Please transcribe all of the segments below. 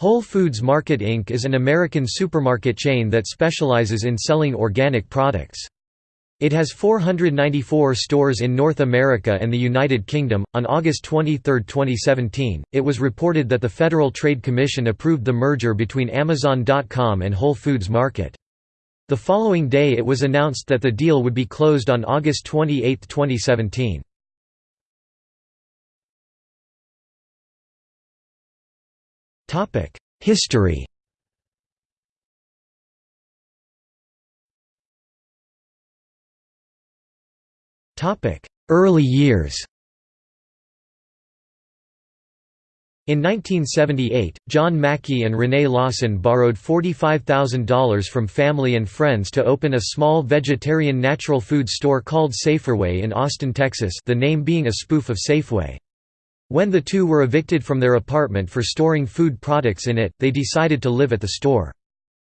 Whole Foods Market Inc. is an American supermarket chain that specializes in selling organic products. It has 494 stores in North America and the United Kingdom. On August 23, 2017, it was reported that the Federal Trade Commission approved the merger between Amazon.com and Whole Foods Market. The following day it was announced that the deal would be closed on August 28, 2017. History Topic: Early years In 1978, John Mackey and Renee Lawson borrowed $45,000 from family and friends to open a small vegetarian natural food store called Saferway in Austin, Texas the name being a spoof of Safeway. When the two were evicted from their apartment for storing food products in it, they decided to live at the store.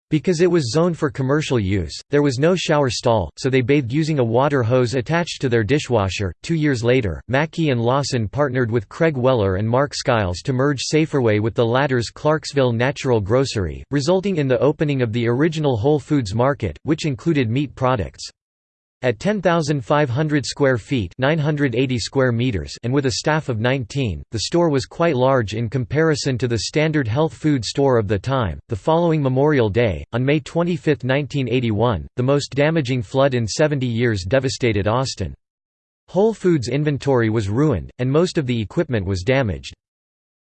Because it was zoned for commercial use, there was no shower stall, so they bathed using a water hose attached to their dishwasher. Two years later, Mackey and Lawson partnered with Craig Weller and Mark Skiles to merge Saferway with the latter's Clarksville Natural Grocery, resulting in the opening of the original Whole Foods Market, which included meat products. At 10,500 square feet 980 square meters and with a staff of 19, the store was quite large in comparison to the standard health food store of the time. The following Memorial Day, on May 25, 1981, the most damaging flood in 70 years devastated Austin. Whole Foods inventory was ruined, and most of the equipment was damaged.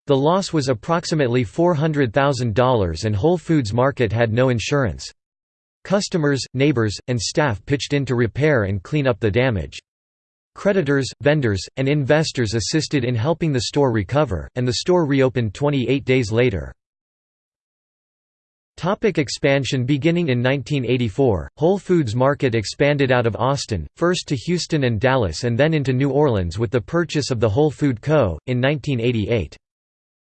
The loss was approximately $400,000 and Whole Foods Market had no insurance. Customers, neighbors, and staff pitched in to repair and clean up the damage. Creditors, vendors, and investors assisted in helping the store recover, and the store reopened 28 days later. Topic expansion Beginning in 1984, Whole Foods Market expanded out of Austin, first to Houston and Dallas and then into New Orleans with the purchase of the Whole Food Co. in 1988.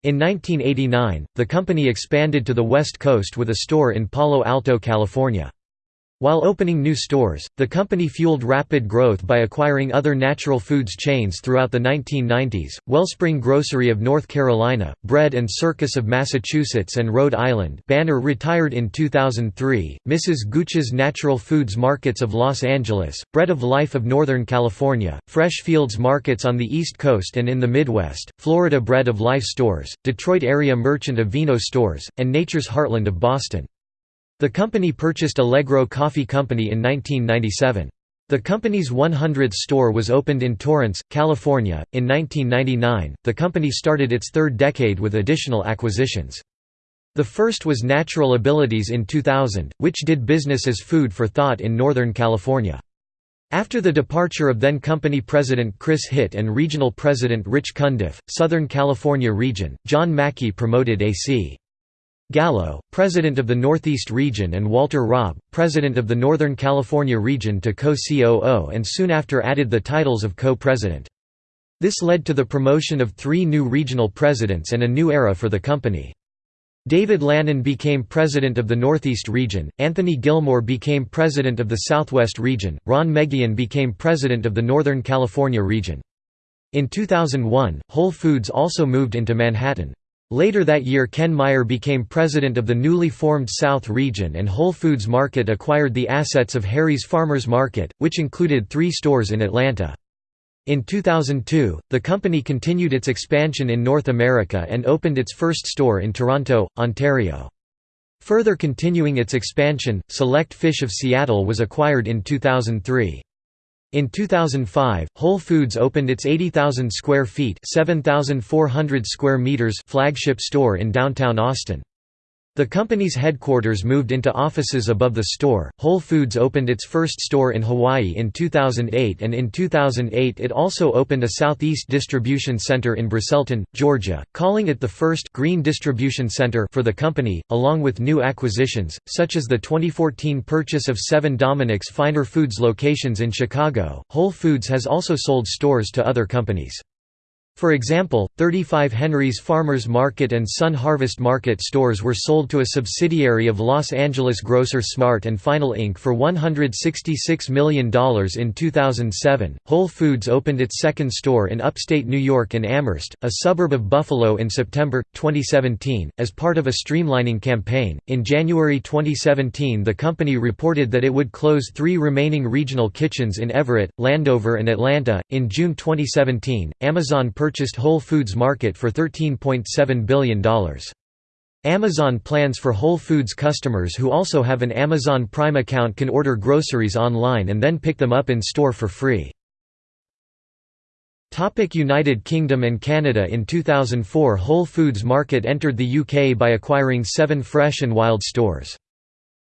In 1989, the company expanded to the West Coast with a store in Palo Alto, California. While opening new stores, the company fueled rapid growth by acquiring other natural foods chains throughout the 1990s, Wellspring Grocery of North Carolina, Bread and Circus of Massachusetts and Rhode Island Banner retired in 2003, Mrs. Gooch's Natural Foods Markets of Los Angeles, Bread of Life of Northern California, Fresh Fields Markets on the East Coast and in the Midwest, Florida Bread of Life Stores, Detroit Area Merchant of Vino Stores, and Nature's Heartland of Boston. The company purchased Allegro Coffee Company in 1997. The company's 100th store was opened in Torrance, California. In 1999, the company started its third decade with additional acquisitions. The first was Natural Abilities in 2000, which did business as Food for Thought in Northern California. After the departure of then company president Chris Hitt and regional president Rich Cundiff, Southern California region, John Mackey promoted A.C. Gallo, president of the Northeast region and Walter Robb, president of the Northern California region to co-COO and soon after added the titles of co-president. This led to the promotion of three new regional presidents and a new era for the company. David Lannon became president of the Northeast region, Anthony Gilmore became president of the Southwest region, Ron Megian became president of the Northern California region. In 2001, Whole Foods also moved into Manhattan. Later that year Ken Meyer became president of the newly formed South Region and Whole Foods Market acquired the assets of Harry's Farmers Market, which included three stores in Atlanta. In 2002, the company continued its expansion in North America and opened its first store in Toronto, Ontario. Further continuing its expansion, Select Fish of Seattle was acquired in 2003. In 2005, Whole Foods opened its 80,000 square feet (7,400 square meters) flagship store in downtown Austin. The company's headquarters moved into offices above the store. Whole Foods opened its first store in Hawaii in 2008 and in 2008 it also opened a Southeast Distribution Center in Braselton, Georgia, calling it the first green distribution center for the company, along with new acquisitions, such as the 2014 purchase of 7 Dominick's Finer Foods locations in Chicago. Whole Foods has also sold stores to other companies. For example, 35 Henry's Farmers Market and Sun Harvest Market stores were sold to a subsidiary of Los Angeles grocer Smart and Final Inc. for $166 million in 2007. Whole Foods opened its second store in upstate New York in Amherst, a suburb of Buffalo in September 2017, as part of a streamlining campaign. In January 2017, the company reported that it would close three remaining regional kitchens in Everett, Landover, and Atlanta. In June 2017, Amazon purchased purchased Whole Foods Market for $13.7 billion. Amazon plans for Whole Foods customers who also have an Amazon Prime account can order groceries online and then pick them up in store for free. United Kingdom and Canada In 2004 Whole Foods Market entered the UK by acquiring seven Fresh and Wild stores.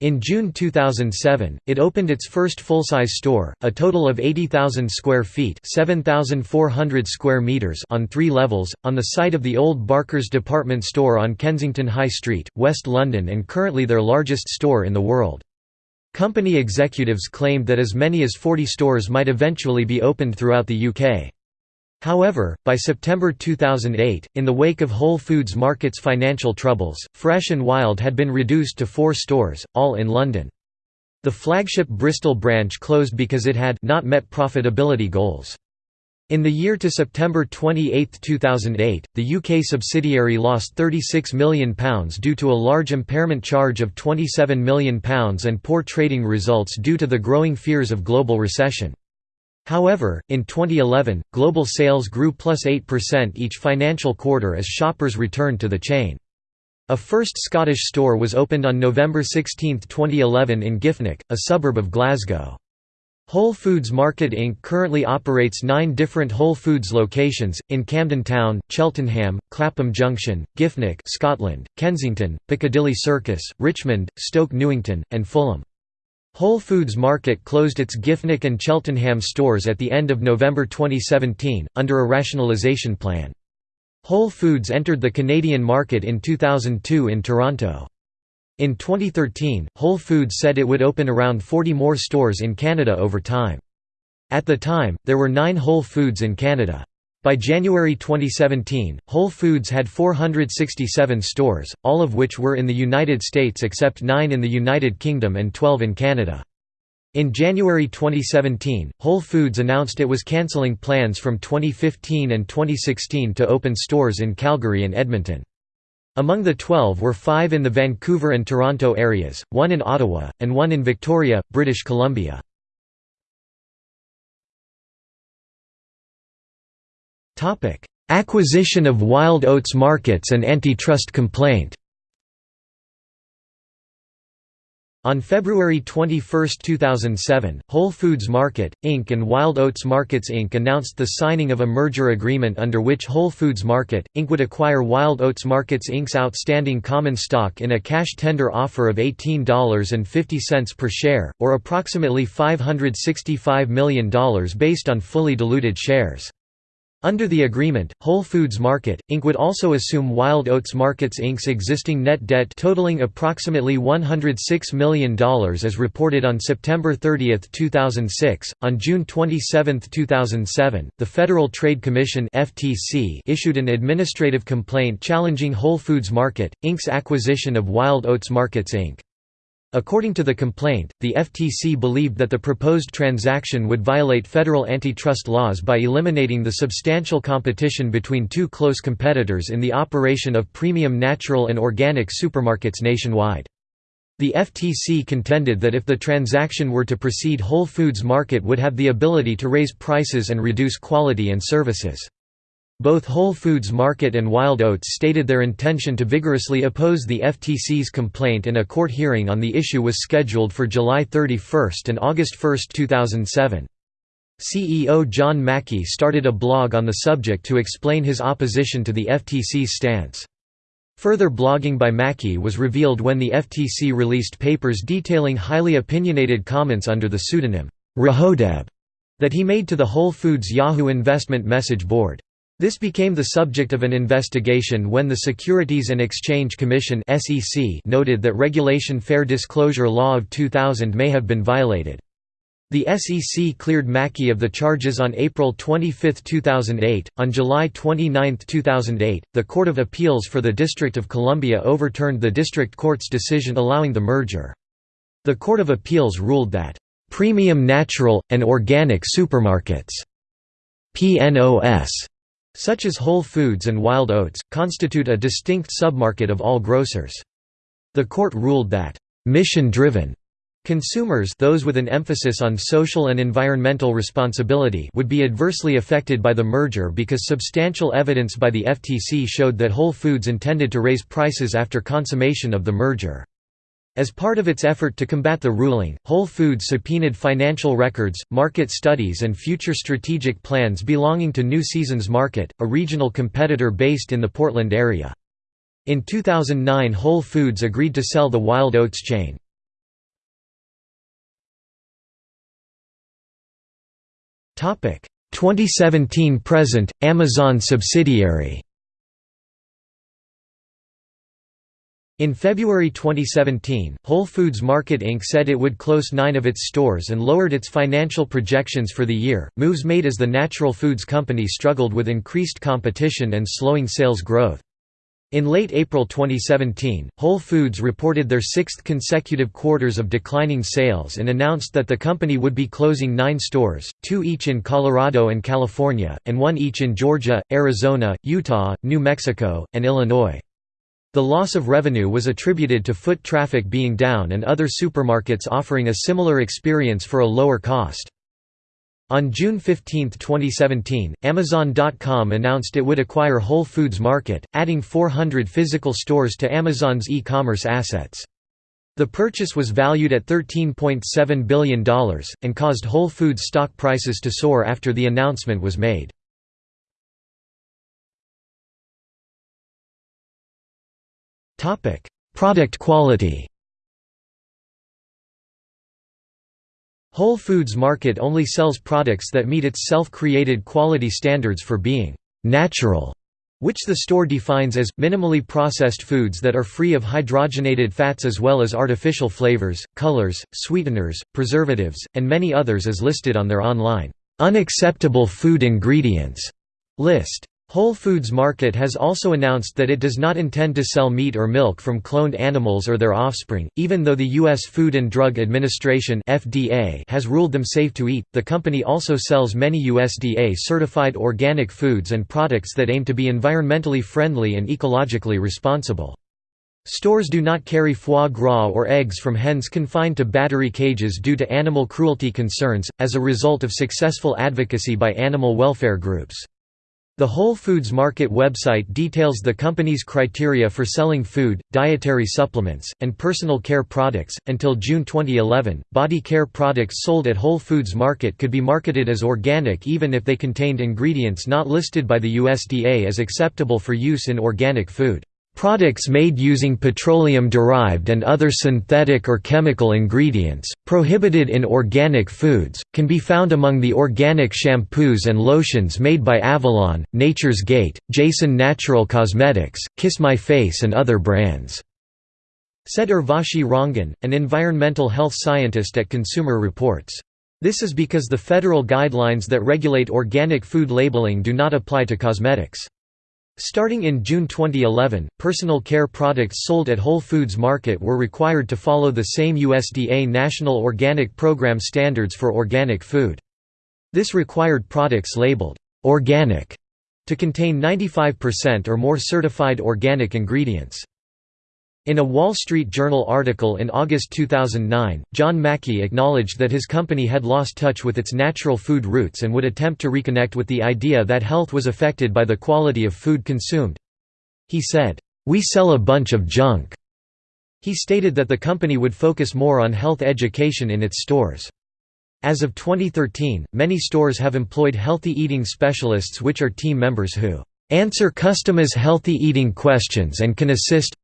In June 2007, it opened its first full-size store, a total of 80,000 square feet (7,400 square meters) on three levels, on the site of the old Barker's department store on Kensington High Street, West London and currently their largest store in the world. Company executives claimed that as many as 40 stores might eventually be opened throughout the UK. However, by September 2008, in the wake of Whole Foods Market's financial troubles, Fresh and Wild had been reduced to four stores, all in London. The flagship Bristol branch closed because it had not met profitability goals. In the year to September 28, 2008, the UK subsidiary lost £36 million due to a large impairment charge of £27 million and poor trading results due to the growing fears of global recession. However, in 2011, global sales grew plus 8% each financial quarter as shoppers returned to the chain. A first Scottish store was opened on November 16, 2011 in Giffnock, a suburb of Glasgow. Whole Foods Market Inc. currently operates nine different Whole Foods locations, in Camden Town, Cheltenham, Clapham Junction, Giffnock Scotland, Kensington, Piccadilly Circus, Richmond, Stoke Newington, and Fulham. Whole Foods Market closed its Giffnock and Cheltenham stores at the end of November 2017, under a rationalisation plan. Whole Foods entered the Canadian market in 2002 in Toronto. In 2013, Whole Foods said it would open around 40 more stores in Canada over time. At the time, there were nine Whole Foods in Canada. By January 2017, Whole Foods had 467 stores, all of which were in the United States except 9 in the United Kingdom and 12 in Canada. In January 2017, Whole Foods announced it was cancelling plans from 2015 and 2016 to open stores in Calgary and Edmonton. Among the 12 were five in the Vancouver and Toronto areas, one in Ottawa, and one in Victoria, British Columbia. Acquisition of Wild Oats Markets and antitrust complaint On February 21, 2007, Whole Foods Market, Inc. and Wild Oats Markets Inc. announced the signing of a merger agreement under which Whole Foods Market, Inc. would acquire Wild Oats Markets Inc.'s outstanding common stock in a cash tender offer of $18.50 per share, or approximately $565 million based on fully diluted shares. Under the agreement, Whole Foods Market, Inc. would also assume Wild Oats Markets Inc.'s existing net debt totaling approximately $106 million as reported on September 30, 2006. On June 27, 2007, the Federal Trade Commission (FTC) issued an administrative complaint challenging Whole Foods Market, Inc.'s acquisition of Wild Oats Markets Inc. According to the complaint, the FTC believed that the proposed transaction would violate federal antitrust laws by eliminating the substantial competition between two close competitors in the operation of premium natural and organic supermarkets nationwide. The FTC contended that if the transaction were to proceed Whole Foods Market would have the ability to raise prices and reduce quality and services. Both Whole Foods Market and Wild Oats stated their intention to vigorously oppose the FTC's complaint and a court hearing on the issue was scheduled for July 31 and August 1, 2007. CEO John Mackey started a blog on the subject to explain his opposition to the FTC's stance. Further blogging by Mackey was revealed when the FTC released papers detailing highly opinionated comments under the pseudonym, Rahodeb, that he made to the Whole Foods Yahoo investment message board. This became the subject of an investigation when the Securities and Exchange Commission noted that Regulation Fair Disclosure Law of 2000 may have been violated. The SEC cleared Mackey of the charges on April 25, 2008. On July 29, 2008, the Court of Appeals for the District of Columbia overturned the district court's decision allowing the merger. The Court of Appeals ruled that, "...premium natural, and organic supermarkets PNOS, such as Whole Foods and Wild Oats, constitute a distinct submarket of all grocers." The court ruled that, "...mission-driven Consumers those with an emphasis on social and environmental responsibility would be adversely affected by the merger because substantial evidence by the FTC showed that Whole Foods intended to raise prices after consummation of the merger. As part of its effort to combat the ruling, Whole Foods subpoenaed financial records, market studies and future strategic plans belonging to New Seasons Market, a regional competitor based in the Portland area. In 2009 Whole Foods agreed to sell the Wild Oats chain. Topic: 2017 present Amazon subsidiary In February 2017, Whole Foods Market Inc. said it would close nine of its stores and lowered its financial projections for the year, moves made as the natural foods company struggled with increased competition and slowing sales growth. In late April 2017, Whole Foods reported their sixth consecutive quarters of declining sales and announced that the company would be closing nine stores, two each in Colorado and California, and one each in Georgia, Arizona, Utah, New Mexico, and Illinois. The loss of revenue was attributed to foot traffic being down and other supermarkets offering a similar experience for a lower cost. On June 15, 2017, Amazon.com announced it would acquire Whole Foods Market, adding 400 physical stores to Amazon's e-commerce assets. The purchase was valued at $13.7 billion, and caused Whole Foods stock prices to soar after the announcement was made. Product quality Whole Foods Market only sells products that meet its self-created quality standards for being «natural», which the store defines as, minimally processed foods that are free of hydrogenated fats as well as artificial flavors, colors, sweeteners, preservatives, and many others as listed on their online «unacceptable food ingredients» list. Whole Foods Market has also announced that it does not intend to sell meat or milk from cloned animals or their offspring, even though the U.S. Food and Drug Administration (FDA) has ruled them safe to eat. The company also sells many USDA-certified organic foods and products that aim to be environmentally friendly and ecologically responsible. Stores do not carry foie gras or eggs from hens confined to battery cages due to animal cruelty concerns, as a result of successful advocacy by animal welfare groups. The Whole Foods Market website details the company's criteria for selling food, dietary supplements, and personal care products. Until June 2011, body care products sold at Whole Foods Market could be marketed as organic even if they contained ingredients not listed by the USDA as acceptable for use in organic food. Products made using petroleum-derived and other synthetic or chemical ingredients, prohibited in organic foods, can be found among the organic shampoos and lotions made by Avalon, Nature's Gate, Jason Natural Cosmetics, Kiss My Face and other brands," said Urvashi Rangan, an environmental health scientist at Consumer Reports. This is because the federal guidelines that regulate organic food labeling do not apply to cosmetics. Starting in June 2011, personal care products sold at Whole Foods Market were required to follow the same USDA National Organic Program standards for organic food. This required products labeled «organic» to contain 95% or more certified organic ingredients. In a Wall Street Journal article in August 2009, John Mackey acknowledged that his company had lost touch with its natural food roots and would attempt to reconnect with the idea that health was affected by the quality of food consumed. He said, "'We sell a bunch of junk." He stated that the company would focus more on health education in its stores. As of 2013, many stores have employed healthy eating specialists which are team members who answer customers' healthy eating questions and can assist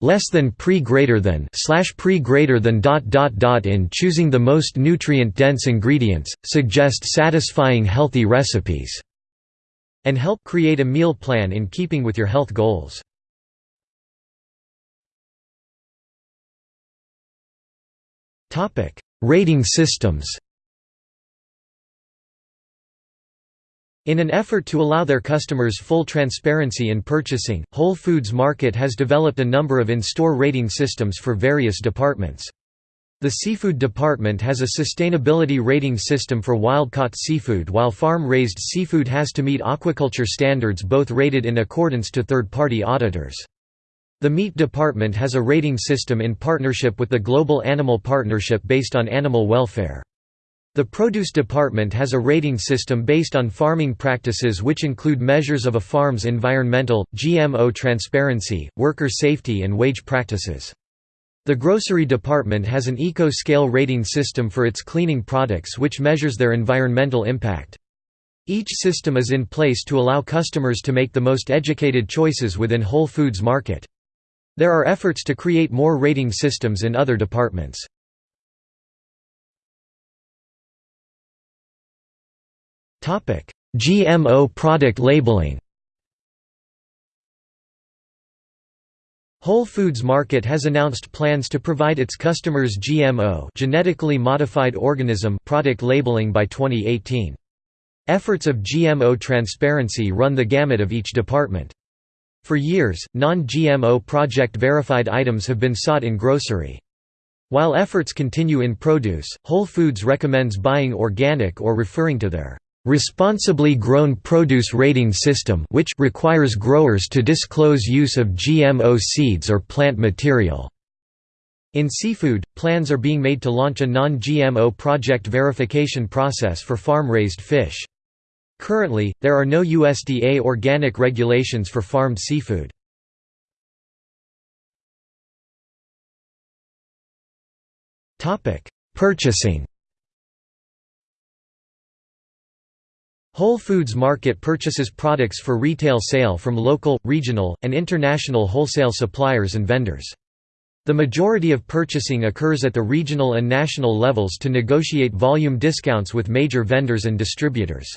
less than pre greater than slash pre greater than dot dot dot in choosing the most nutrient dense ingredients suggest satisfying healthy recipes and help create a meal plan in keeping with your health goals. Topic rating systems In an effort to allow their customers full transparency in purchasing, Whole Foods Market has developed a number of in-store rating systems for various departments. The seafood department has a sustainability rating system for wild-caught seafood while farm-raised seafood has to meet aquaculture standards both rated in accordance to third-party auditors. The meat department has a rating system in partnership with the Global Animal Partnership based on animal welfare. The produce department has a rating system based on farming practices which include measures of a farm's environmental, GMO transparency, worker safety and wage practices. The grocery department has an eco-scale rating system for its cleaning products which measures their environmental impact. Each system is in place to allow customers to make the most educated choices within Whole Foods market. There are efforts to create more rating systems in other departments. GMO product labeling Whole Foods Market has announced plans to provide its customers GMO genetically modified organism product labeling by 2018. Efforts of GMO transparency run the gamut of each department. For years, non-GMO project-verified items have been sought in grocery. While efforts continue in produce, Whole Foods recommends buying organic or referring to their responsibly grown produce rating system which requires growers to disclose use of GMO seeds or plant material. In seafood, plans are being made to launch a non-GMO project verification process for farm-raised fish. Currently, there are no USDA organic regulations for farmed seafood. Purchasing Whole Foods Market purchases products for retail sale from local, regional, and international wholesale suppliers and vendors. The majority of purchasing occurs at the regional and national levels to negotiate volume discounts with major vendors and distributors.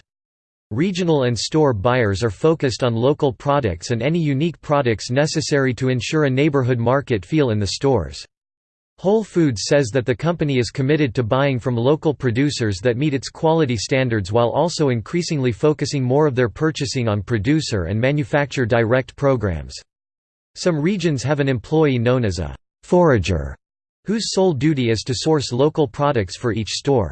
Regional and store buyers are focused on local products and any unique products necessary to ensure a neighborhood market feel in the stores. Whole Foods says that the company is committed to buying from local producers that meet its quality standards while also increasingly focusing more of their purchasing on producer and manufacturer direct programs. Some regions have an employee known as a «forager», whose sole duty is to source local products for each store.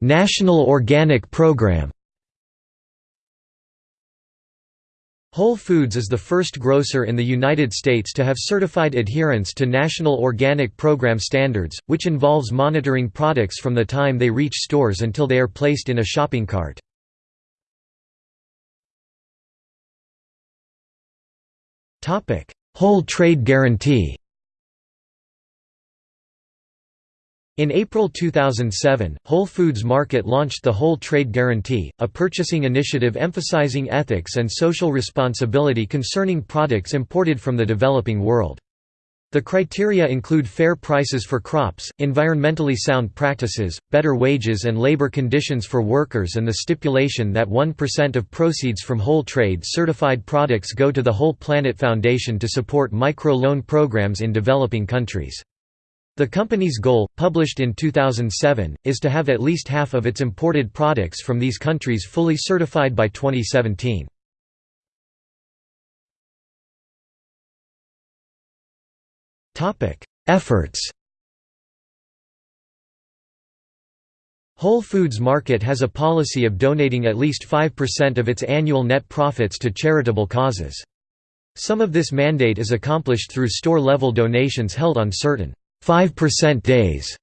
National Organic Program Whole Foods is the first grocer in the United States to have certified adherence to National Organic Program standards, which involves monitoring products from the time they reach stores until they are placed in a shopping cart. Whole Trade Guarantee In April 2007, Whole Foods Market launched the Whole Trade Guarantee, a purchasing initiative emphasizing ethics and social responsibility concerning products imported from the developing world. The criteria include fair prices for crops, environmentally sound practices, better wages and labor conditions for workers and the stipulation that 1% of proceeds from whole trade certified products go to the Whole Planet Foundation to support micro-loan programs in developing countries. The company's goal, published in 2007, is to have at least half of its imported products from these countries fully certified by 2017. Efforts Whole Foods Market has a policy of donating at least 5% of its annual net profits to charitable causes. Some of this mandate is accomplished through store-level donations held on certain 5% days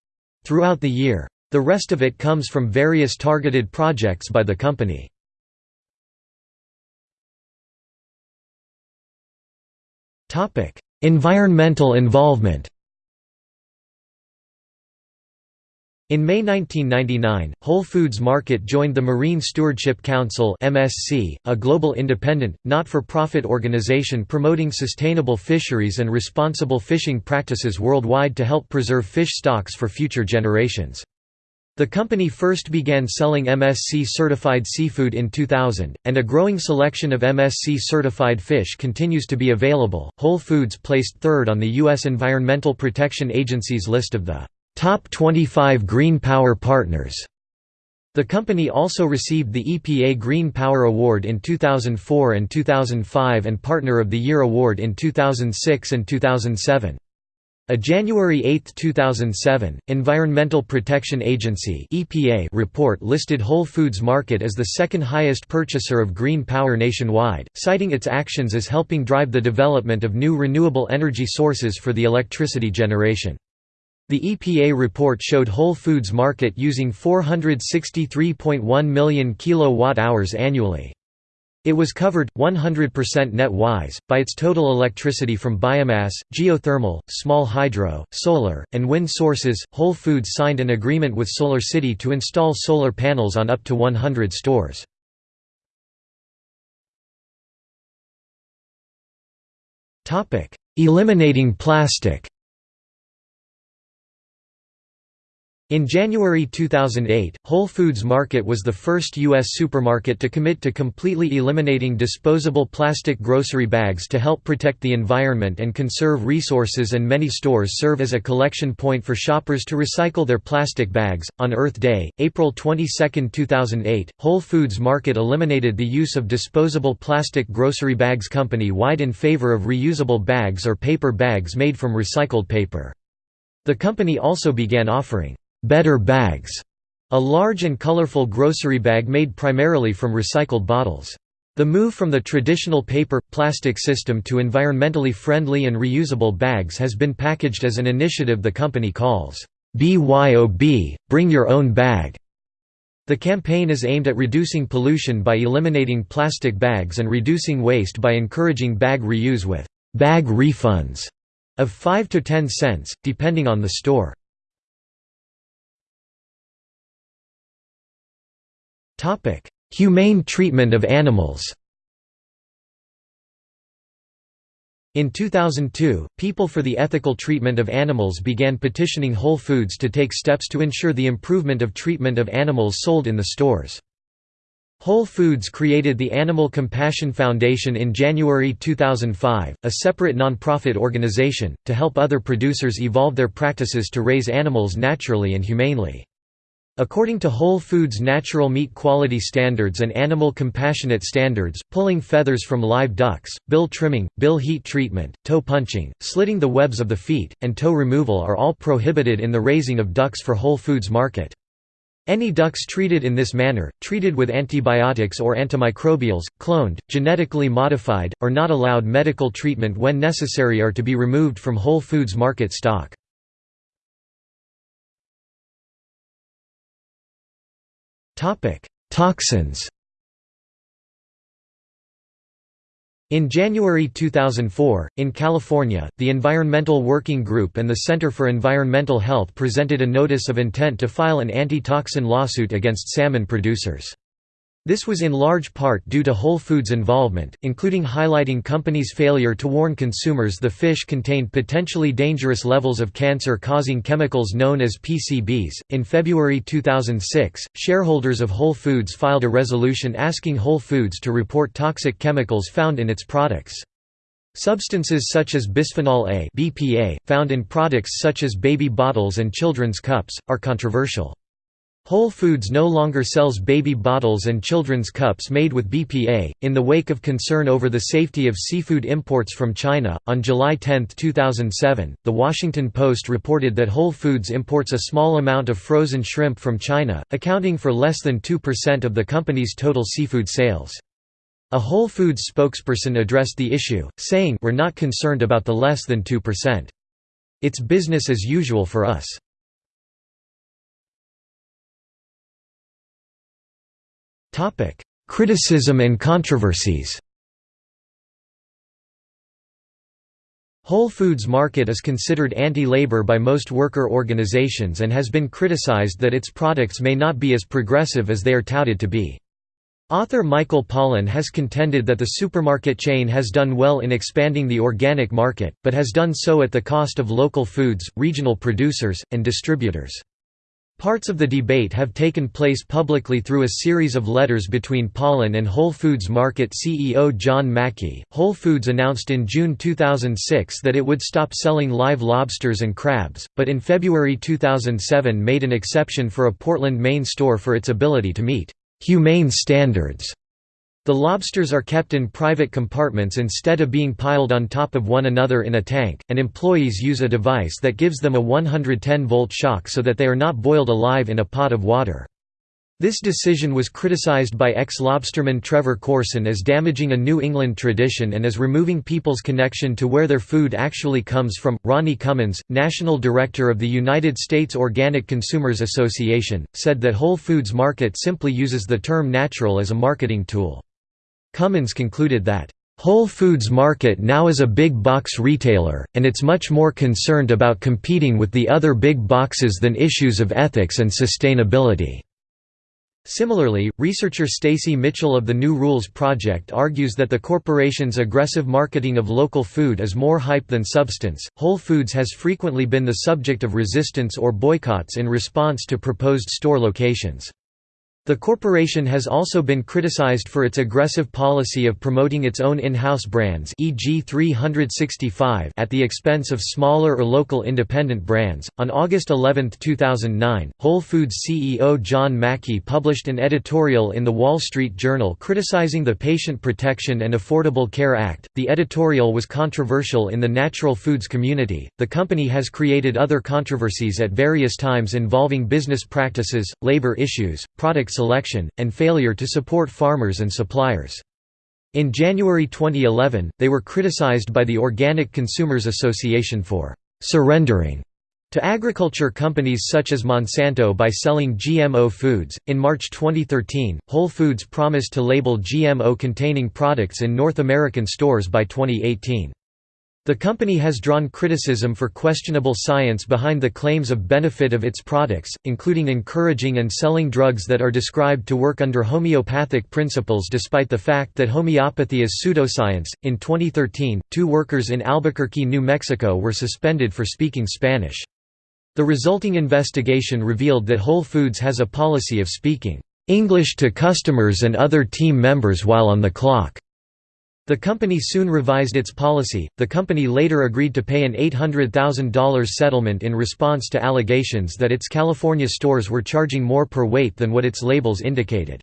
throughout the year. The rest of it comes from various targeted projects by the company. environmental involvement In May 1999, Whole Foods Market joined the Marine Stewardship Council (MSC), a global independent, not-for-profit organization promoting sustainable fisheries and responsible fishing practices worldwide to help preserve fish stocks for future generations. The company first began selling MSC-certified seafood in 2000, and a growing selection of MSC-certified fish continues to be available. Whole Foods placed third on the U.S. Environmental Protection Agency's list of the top 25 green power partners. The company also received the EPA Green Power Award in 2004 and 2005 and Partner of the Year Award in 2006 and 2007. A January 8, 2007, Environmental Protection Agency (EPA) report listed Whole Foods Market as the second highest purchaser of green power nationwide, citing its actions as helping drive the development of new renewable energy sources for the electricity generation. The EPA report showed Whole Foods Market using 463.1 million kilowatt-hours annually. It was covered, 100% net-wise, by its total electricity from biomass, geothermal, small hydro, solar, and wind sources. Whole Foods signed an agreement with Solar City to install solar panels on up to 100 stores. Eliminating plastic In January 2008, Whole Foods Market was the first U.S. supermarket to commit to completely eliminating disposable plastic grocery bags to help protect the environment and conserve resources, and many stores serve as a collection point for shoppers to recycle their plastic bags. On Earth Day, April 22, 2008, Whole Foods Market eliminated the use of disposable plastic grocery bags company wide in favor of reusable bags or paper bags made from recycled paper. The company also began offering Better Bags, a large and colorful grocery bag made primarily from recycled bottles. The move from the traditional paper plastic system to environmentally friendly and reusable bags has been packaged as an initiative the company calls BYOB, Bring Your Own Bag. The campaign is aimed at reducing pollution by eliminating plastic bags and reducing waste by encouraging bag reuse with bag refunds of 5 to 10 cents, depending on the store. Topic: Humane treatment of animals. In 2002, People for the Ethical Treatment of Animals began petitioning Whole Foods to take steps to ensure the improvement of treatment of animals sold in the stores. Whole Foods created the Animal Compassion Foundation in January 2005, a separate nonprofit organization, to help other producers evolve their practices to raise animals naturally and humanely. According to Whole Foods Natural Meat Quality Standards and Animal Compassionate Standards, pulling feathers from live ducks, bill trimming, bill heat treatment, toe punching, slitting the webs of the feet, and toe removal are all prohibited in the raising of ducks for Whole Foods market. Any ducks treated in this manner, treated with antibiotics or antimicrobials, cloned, genetically modified, or not allowed medical treatment when necessary are to be removed from Whole Foods market stock. Toxins In January 2004, in California, the Environmental Working Group and the Center for Environmental Health presented a notice of intent to file an anti-toxin lawsuit against salmon producers. This was in large part due to Whole Foods' involvement, including highlighting companies' failure to warn consumers the fish contained potentially dangerous levels of cancer causing chemicals known as PCBs. In February 2006, shareholders of Whole Foods filed a resolution asking Whole Foods to report toxic chemicals found in its products. Substances such as bisphenol A (BPA), found in products such as baby bottles and children's cups, are controversial. Whole Foods no longer sells baby bottles and children's cups made with BPA. In the wake of concern over the safety of seafood imports from China, on July 10, 2007, The Washington Post reported that Whole Foods imports a small amount of frozen shrimp from China, accounting for less than 2% of the company's total seafood sales. A Whole Foods spokesperson addressed the issue, saying, We're not concerned about the less than 2%. It's business as usual for us. Criticism and controversies Whole Foods Market is considered anti-labor by most worker organizations and has been criticized that its products may not be as progressive as they are touted to be. Author Michael Pollan has contended that the supermarket chain has done well in expanding the organic market, but has done so at the cost of local foods, regional producers, and distributors. Parts of the debate have taken place publicly through a series of letters between Pollan and Whole Foods Market CEO John Mackey. Whole Foods announced in June 2006 that it would stop selling live lobsters and crabs, but in February 2007 made an exception for a Portland, Maine store for its ability to meet humane standards. The lobsters are kept in private compartments instead of being piled on top of one another in a tank, and employees use a device that gives them a 110-volt shock so that they are not boiled alive in a pot of water. This decision was criticized by ex-lobsterman Trevor Corson as damaging a New England tradition and as removing people's connection to where their food actually comes from. Ronnie Cummins, national director of the United States Organic Consumers Association, said that Whole Foods Market simply uses the term natural as a marketing tool. Cummins concluded that, "...Whole Foods Market now is a big box retailer, and it's much more concerned about competing with the other big boxes than issues of ethics and sustainability." Similarly, researcher Stacy Mitchell of the New Rules Project argues that the corporation's aggressive marketing of local food is more hype than substance. Whole Foods has frequently been the subject of resistance or boycotts in response to proposed store locations. The corporation has also been criticized for its aggressive policy of promoting its own in-house brands e.g. 365 at the expense of smaller or local independent brands. On August 11, 2009, Whole Foods CEO John Mackey published an editorial in the Wall Street Journal criticizing the Patient Protection and Affordable Care Act. The editorial was controversial in the natural foods community. The company has created other controversies at various times involving business practices, labor issues, product selection, and failure to support farmers and suppliers. In January 2011, they were criticized by the Organic Consumers Association for surrendering to agriculture companies such as Monsanto by selling GMO foods. In March 2013, Whole Foods promised to label GMO containing products in North American stores by 2018. The company has drawn criticism for questionable science behind the claims of benefit of its products, including encouraging and selling drugs that are described to work under homeopathic principles despite the fact that homeopathy is pseudoscience. In 2013, two workers in Albuquerque, New Mexico were suspended for speaking Spanish. The resulting investigation revealed that Whole Foods has a policy of speaking English to customers and other team members while on the clock. The company soon revised its policy. The company later agreed to pay an $800,000 settlement in response to allegations that its California stores were charging more per weight than what its labels indicated.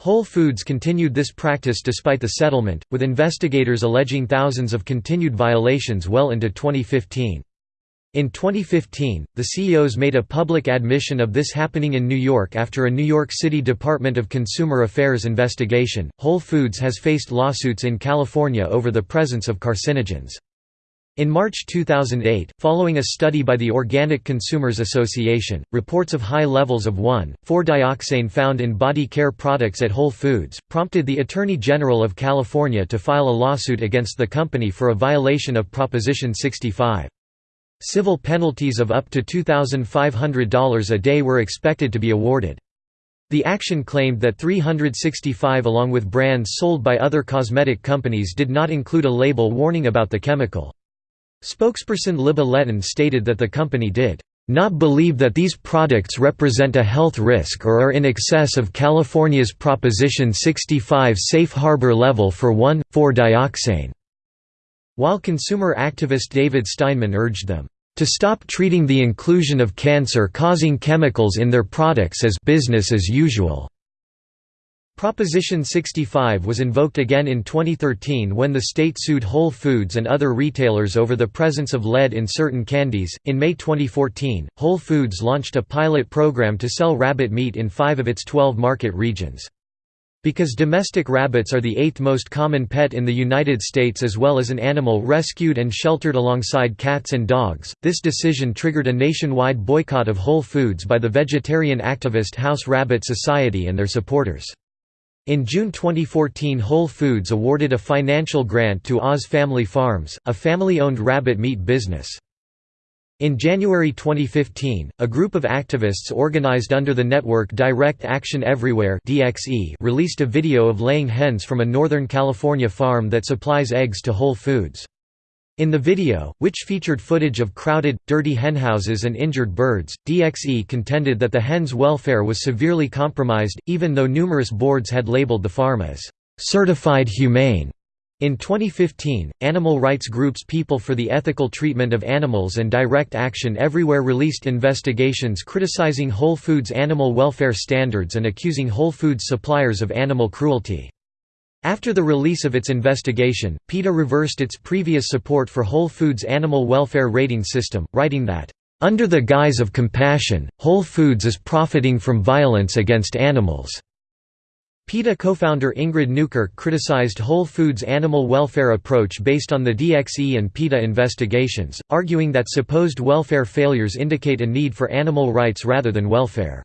Whole Foods continued this practice despite the settlement, with investigators alleging thousands of continued violations well into 2015. In 2015, the CEOs made a public admission of this happening in New York after a New York City Department of Consumer Affairs investigation. Whole Foods has faced lawsuits in California over the presence of carcinogens. In March 2008, following a study by the Organic Consumers Association, reports of high levels of 1,4-dioxane found in body care products at Whole Foods, prompted the Attorney General of California to file a lawsuit against the company for a violation of Proposition 65. Civil penalties of up to $2,500 a day were expected to be awarded. The action claimed that 365 along with brands sold by other cosmetic companies did not include a label warning about the chemical. Spokesperson Libba Letton stated that the company did not believe that these products represent a health risk or are in excess of California's Proposition 65 safe harbor level for 1,4-dioxane. While consumer activist David Steinman urged them, "...to stop treating the inclusion of cancer-causing chemicals in their products as business as usual." Proposition 65 was invoked again in 2013 when the state sued Whole Foods and other retailers over the presence of lead in certain candies. In May 2014, Whole Foods launched a pilot program to sell rabbit meat in five of its 12 market regions. Because domestic rabbits are the eighth most common pet in the United States as well as an animal rescued and sheltered alongside cats and dogs, this decision triggered a nationwide boycott of Whole Foods by the vegetarian activist House Rabbit Society and their supporters. In June 2014 Whole Foods awarded a financial grant to Oz Family Farms, a family-owned rabbit meat business. In January 2015, a group of activists organized under the network Direct Action Everywhere released a video of laying hens from a Northern California farm that supplies eggs to Whole Foods. In the video, which featured footage of crowded, dirty henhouses and injured birds, DXE contended that the hens' welfare was severely compromised, even though numerous boards had labeled the farm as certified humane. In 2015, animal rights groups People for the Ethical Treatment of Animals and Direct Action Everywhere released investigations criticizing Whole Foods animal welfare standards and accusing Whole Foods suppliers of animal cruelty. After the release of its investigation, PETA reversed its previous support for Whole Foods' animal welfare rating system, writing that, "...under the guise of compassion, Whole Foods is profiting from violence against animals." PETA co-founder Ingrid Newkirk criticized Whole Foods' animal welfare approach based on the DXE and PETA investigations, arguing that supposed welfare failures indicate a need for animal rights rather than welfare.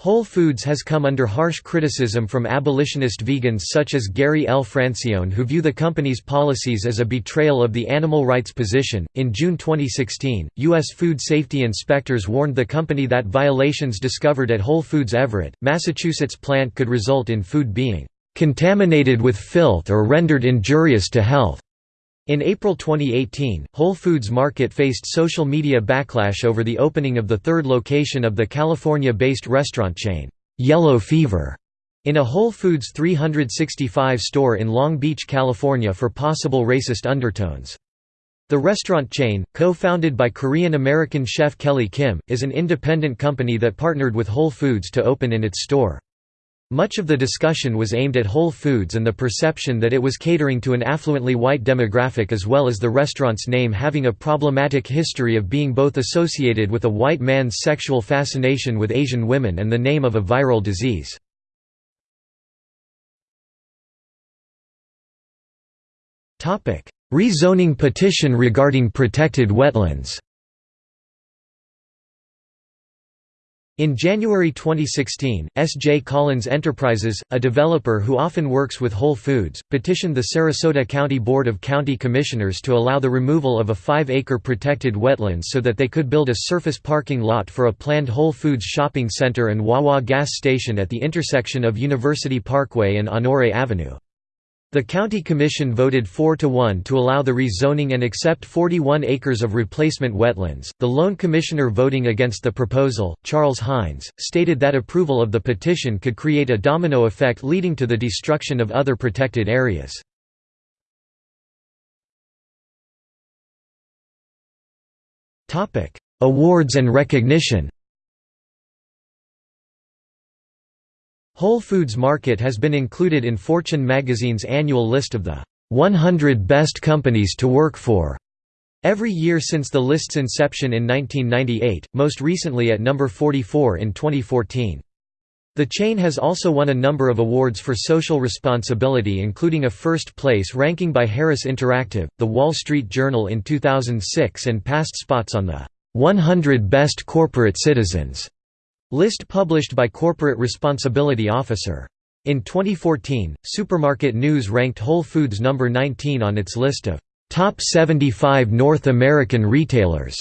Whole Foods has come under harsh criticism from abolitionist vegans such as Gary L. Francione who view the company's policies as a betrayal of the animal rights position. In June 2016, U.S. food safety inspectors warned the company that violations discovered at Whole Foods Everett, Massachusetts plant could result in food being contaminated with filth or rendered injurious to health. In April 2018, Whole Foods Market faced social media backlash over the opening of the third location of the California-based restaurant chain, Yellow Fever, in a Whole Foods 365 store in Long Beach, California for possible racist undertones. The restaurant chain, co-founded by Korean-American chef Kelly Kim, is an independent company that partnered with Whole Foods to open in its store. Much of the discussion was aimed at Whole Foods and the perception that it was catering to an affluently white demographic as well as the restaurant's name having a problematic history of being both associated with a white man's sexual fascination with Asian women and the name of a viral disease. Rezoning petition regarding protected wetlands In January 2016, S.J. Collins Enterprises, a developer who often works with Whole Foods, petitioned the Sarasota County Board of County Commissioners to allow the removal of a 5-acre protected wetlands so that they could build a surface parking lot for a planned Whole Foods shopping center and Wawa gas station at the intersection of University Parkway and Honore Avenue. The county commission voted 4 to 1 to allow the rezoning and accept 41 acres of replacement wetlands. The lone commissioner voting against the proposal, Charles Hines, stated that approval of the petition could create a domino effect leading to the destruction of other protected areas. Topic: Awards and recognition. Whole Foods Market has been included in Fortune magazine's annual list of the 100 Best Companies to Work For every year since the list's inception in 1998, most recently at number 44 in 2014. The chain has also won a number of awards for social responsibility including a first place ranking by Harris Interactive, The Wall Street Journal in 2006 and past spots on the 100 Best Corporate Citizens List published by Corporate Responsibility Officer. In 2014, Supermarket News ranked Whole Foods number 19 on its list of top 75 North American retailers,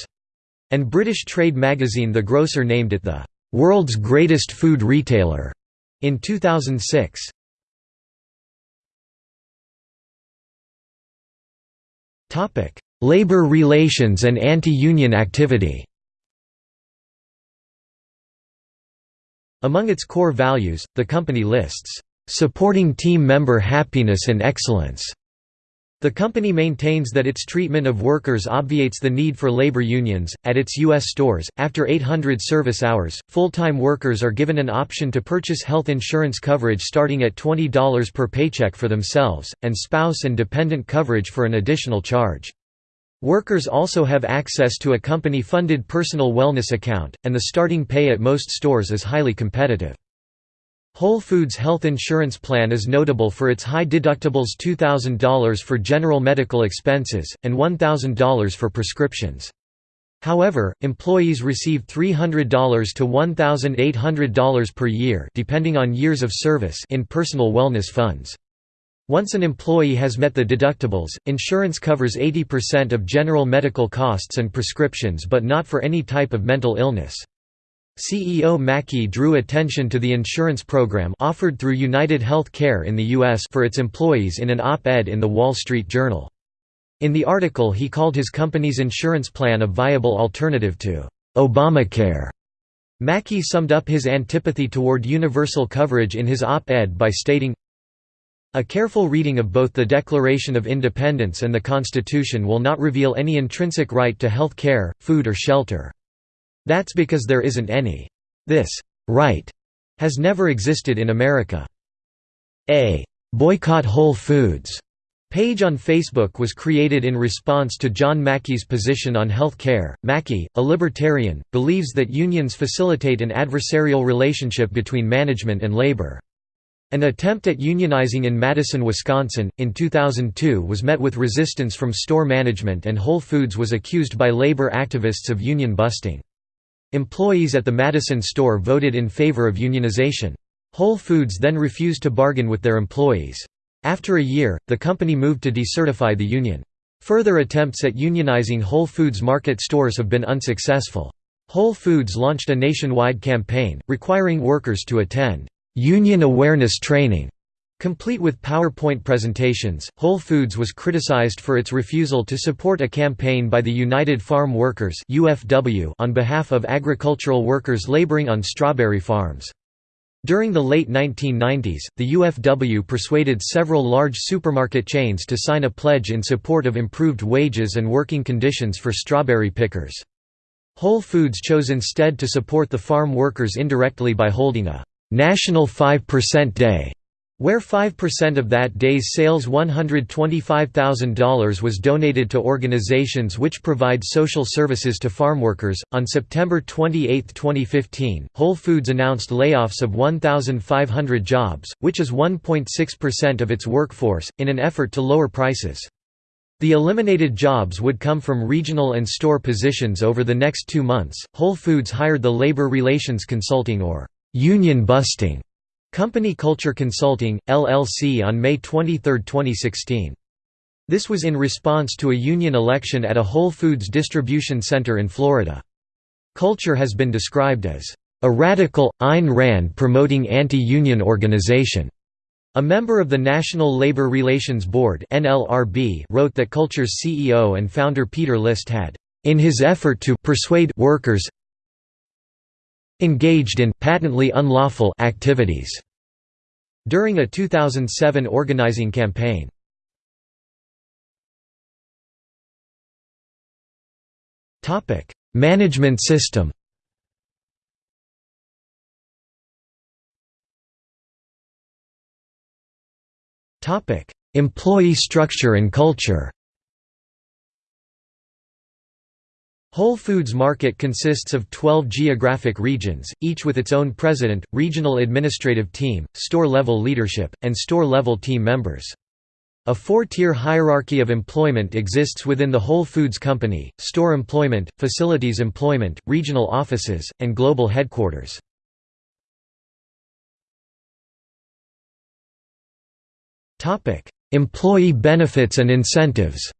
and British trade magazine The Grocer named it the world's greatest food retailer in 2006. Topic: Labor relations and anti-union activity. Among its core values, the company lists, "...supporting team member happiness and excellence." The company maintains that its treatment of workers obviates the need for labor unions. At its U.S. stores, after 800 service hours, full time workers are given an option to purchase health insurance coverage starting at $20 per paycheck for themselves, and spouse and dependent coverage for an additional charge. Workers also have access to a company-funded personal wellness account, and the starting pay at most stores is highly competitive. Whole Foods health insurance plan is notable for its high deductibles $2,000 for general medical expenses, and $1,000 for prescriptions. However, employees receive $300 to $1,800 per year depending on years of service in personal wellness funds. Once an employee has met the deductibles, insurance covers 80% of general medical costs and prescriptions but not for any type of mental illness. CEO Mackey drew attention to the insurance program offered through United Health Care in the U.S. for its employees in an op-ed in The Wall Street Journal. In the article he called his company's insurance plan a viable alternative to Obamacare. Mackey summed up his antipathy toward universal coverage in his op-ed by stating, A careful reading of both the Declaration of Independence and the Constitution will not reveal any intrinsic right to health care, food or shelter. That's because there isn't any. This right has never existed in America. A boycott Whole Foods Page on Facebook was created in response to John Mackey's position on health care. Mackey, a libertarian, believes that unions facilitate an adversarial relationship between management and labor. An attempt at unionizing in Madison, Wisconsin, in 2002 was met with resistance from store management and Whole Foods was accused by labor activists of union busting. Employees at the Madison store voted in favor of unionization. Whole Foods then refused to bargain with their employees. After a year, the company moved to decertify the union. Further attempts at unionizing Whole Foods market stores have been unsuccessful. Whole Foods launched a nationwide campaign, requiring workers to attend union awareness training. Complete with PowerPoint presentations, Whole Foods was criticized for its refusal to support a campaign by the United Farm Workers on behalf of agricultural workers laboring on strawberry farms. During the late 1990s, the UFW persuaded several large supermarket chains to sign a pledge in support of improved wages and working conditions for strawberry pickers. Whole Foods chose instead to support the farm workers indirectly by holding a «National 5% Day» Where 5% of that day's sales $125,000 was donated to organizations which provide social services to farmworkers. On September 28, 2015, Whole Foods announced layoffs of 1,500 jobs, which is 1.6% of its workforce, in an effort to lower prices. The eliminated jobs would come from regional and store positions over the next two months. Whole Foods hired the labor relations consulting or union busting Company Kulture Consulting, LLC on May 23, 2016. This was in response to a union election at a Whole Foods distribution center in Florida. Kulture has been described as a radical, Ayn Rand promoting anti-union organization. A member of the National Labor Relations Board wrote that Kulture's CEO and founder Peter List had, in his effort to persuade workers engaged in patently unlawful activities during a 2007 organizing campaign. Topic: Management system. Topic: Employee structure and culture. Whole Foods Market consists of 12 geographic regions, each with its own president, regional administrative team, store-level leadership, and store-level team members. A four-tier hierarchy of employment exists within the Whole Foods Company, store employment, facilities employment, regional offices, and global headquarters. Employee benefits and incentives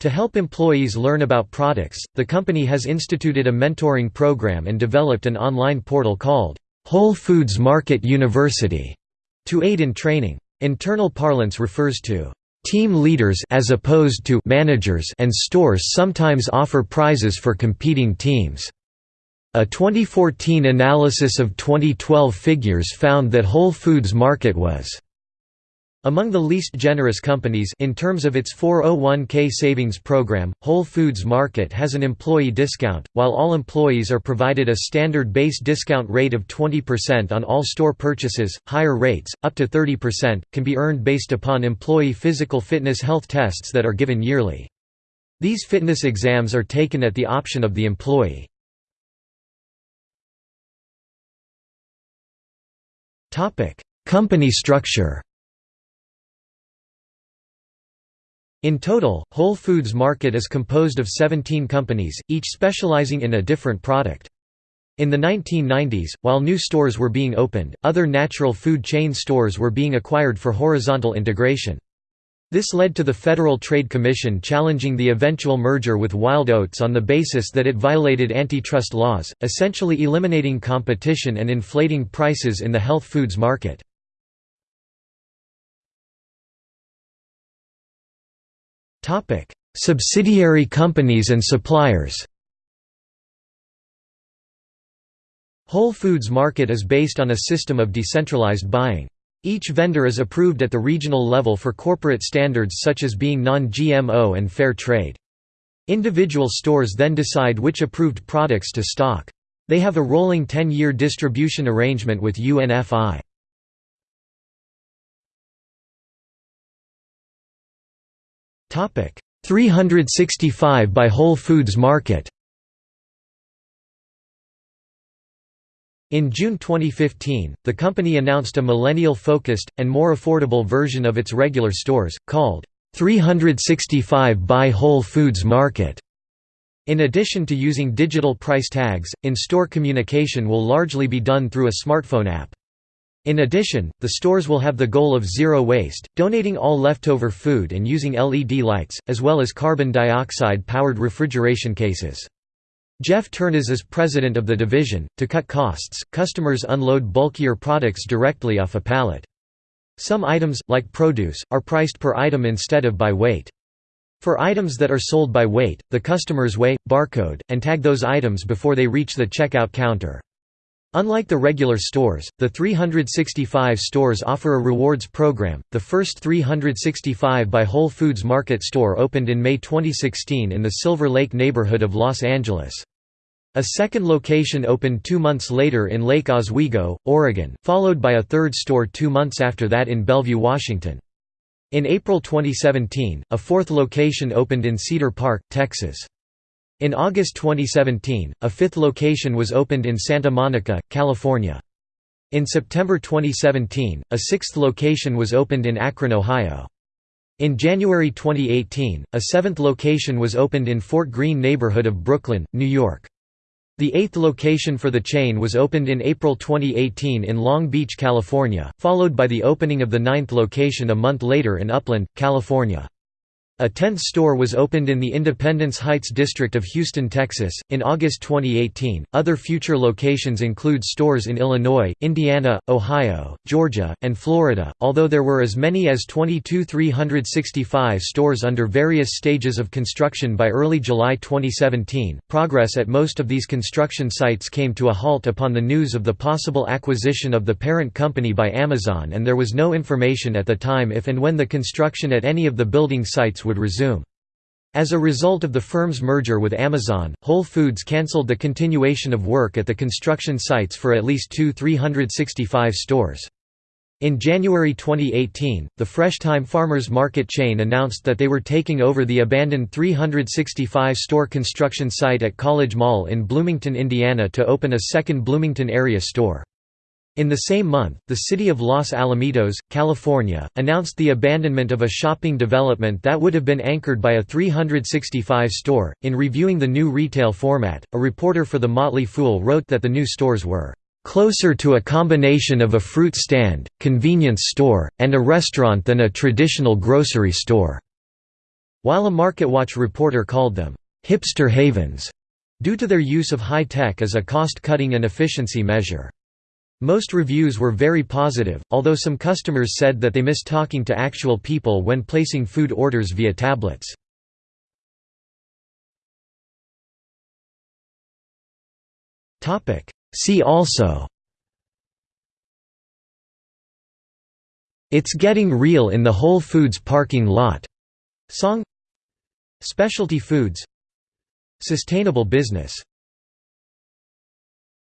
To help employees learn about products, the company has instituted a mentoring program and developed an online portal called Whole Foods Market University to aid in training. Internal parlance refers to team leaders as opposed to managers and stores sometimes offer prizes for competing teams. A 2014 analysis of 2012 figures found that Whole Foods Market was among the least generous companies in terms of its 401k savings program, Whole Foods Market has an employee discount, while all employees are provided a standard base discount rate of 20% on all store purchases. Higher rates, up to 30%, can be earned based upon employee physical fitness health tests that are given yearly. These fitness exams are taken at the option of the employee. Company structure In total, Whole Foods Market is composed of 17 companies, each specializing in a different product. In the 1990s, while new stores were being opened, other natural food chain stores were being acquired for horizontal integration. This led to the Federal Trade Commission challenging the eventual merger with Wild Oats on the basis that it violated antitrust laws, essentially eliminating competition and inflating prices in the health foods market. Subsidiary companies and suppliers Whole Foods Market is based on a system of decentralized buying. Each vendor is approved at the regional level for corporate standards such as being non-GMO and fair trade. Individual stores then decide which approved products to stock. They have a rolling 10-year distribution arrangement with UNFI. 365 by Whole Foods Market In June 2015, the company announced a millennial-focused, and more affordable version of its regular stores, called 365 by Whole Foods Market. In addition to using digital price tags, in-store communication will largely be done through a smartphone app. In addition, the stores will have the goal of zero waste, donating all leftover food and using LED lights, as well as carbon dioxide-powered refrigeration cases. Jeff Turnas is president of the division. To cut costs, customers unload bulkier products directly off a pallet. Some items, like produce, are priced per item instead of by weight. For items that are sold by weight, the customers weigh, barcode, and tag those items before they reach the checkout counter. Unlike the regular stores, the 365 stores offer a rewards program. The first 365 by Whole Foods Market store opened in May 2016 in the Silver Lake neighborhood of Los Angeles. A second location opened two months later in Lake Oswego, Oregon, followed by a third store two months after that in Bellevue, Washington. In April 2017, a fourth location opened in Cedar Park, Texas. In August 2017, a fifth location was opened in Santa Monica, California. In September 2017, a sixth location was opened in Akron, Ohio. In January 2018, a seventh location was opened in Fort Greene neighborhood of Brooklyn, New York. The eighth location for the chain was opened in April 2018 in Long Beach, California, followed by the opening of the ninth location a month later in Upland, California. A 10th store was opened in the Independence Heights district of Houston, Texas, in August 2018. Other future locations include stores in Illinois, Indiana, Ohio, Georgia, and Florida. Although there were as many as 22,365 stores under various stages of construction by early July 2017, progress at most of these construction sites came to a halt upon the news of the possible acquisition of the parent company by Amazon, and there was no information at the time if and when the construction at any of the building sites would resume. As a result of the firm's merger with Amazon, Whole Foods cancelled the continuation of work at the construction sites for at least two 365 stores. In January 2018, the Fresh Thyme Farmers Market chain announced that they were taking over the abandoned 365-store construction site at College Mall in Bloomington, Indiana to open a second Bloomington area store. In the same month, the city of Los Alamitos, California, announced the abandonment of a shopping development that would have been anchored by a 365 store. In reviewing the new retail format, a reporter for The Motley Fool wrote that the new stores were closer to a combination of a fruit stand, convenience store, and a restaurant than a traditional grocery store, while a MarketWatch reporter called them hipster havens due to their use of high tech as a cost-cutting and efficiency measure. Most reviews were very positive, although some customers said that they missed talking to actual people when placing food orders via tablets. See also. It's Getting Real in the Whole Foods parking lot. Song. Specialty foods. Sustainable business